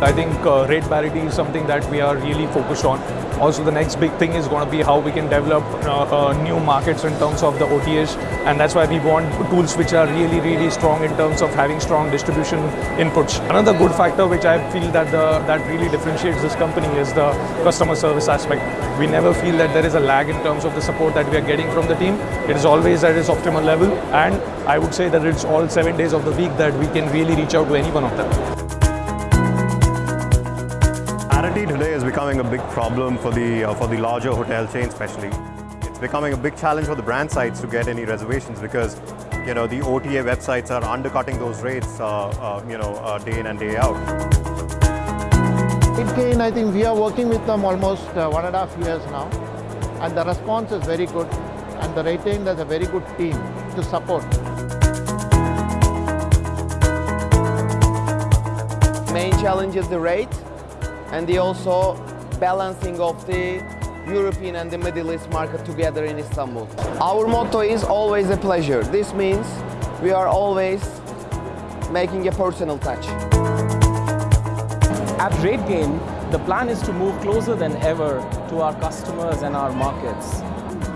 I think uh, rate parity is something that we are really focused on. Also, the next big thing is going to be how we can develop uh, uh, new markets in terms of the OTAs, and that's why we want tools which are really, really strong in terms of having strong distribution inputs. Another good factor which I feel that the, that really differentiates this company is the customer service aspect. We never feel that there is a lag in terms of the support that we are getting from the team. It is always at its optimal level, and I would say that it's all seven days of the week that we can really reach out to any one of them. Parity today is becoming a big problem for the, uh, for the larger hotel chain especially. It's becoming a big challenge for the brand sites to get any reservations because you know, the OTA websites are undercutting those rates uh, uh, you know, uh, day in and day out. RateGain, I think we are working with them almost uh, one and a half years now and the response is very good and the RateGain has a very good team to support. Main challenge is the rate and the also balancing of the European and the Middle East market together in Istanbul. Our motto is always a pleasure. This means we are always making a personal touch. At RateGain, the plan is to move closer than ever to our customers and our markets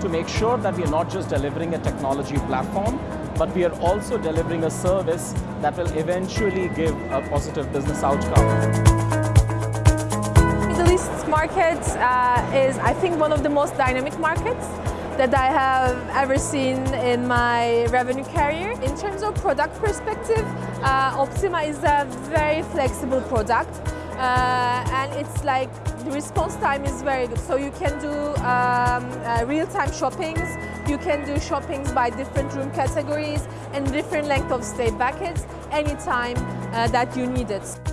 to make sure that we are not just delivering a technology platform, but we are also delivering a service that will eventually give a positive business outcome market uh, is, I think, one of the most dynamic markets that I have ever seen in my revenue career. In terms of product perspective, uh, Optima is a very flexible product uh, and it's like the response time is very good. So you can do um, uh, real-time shoppings, you can do shoppings by different room categories and different length of stay buckets anytime uh, that you need it.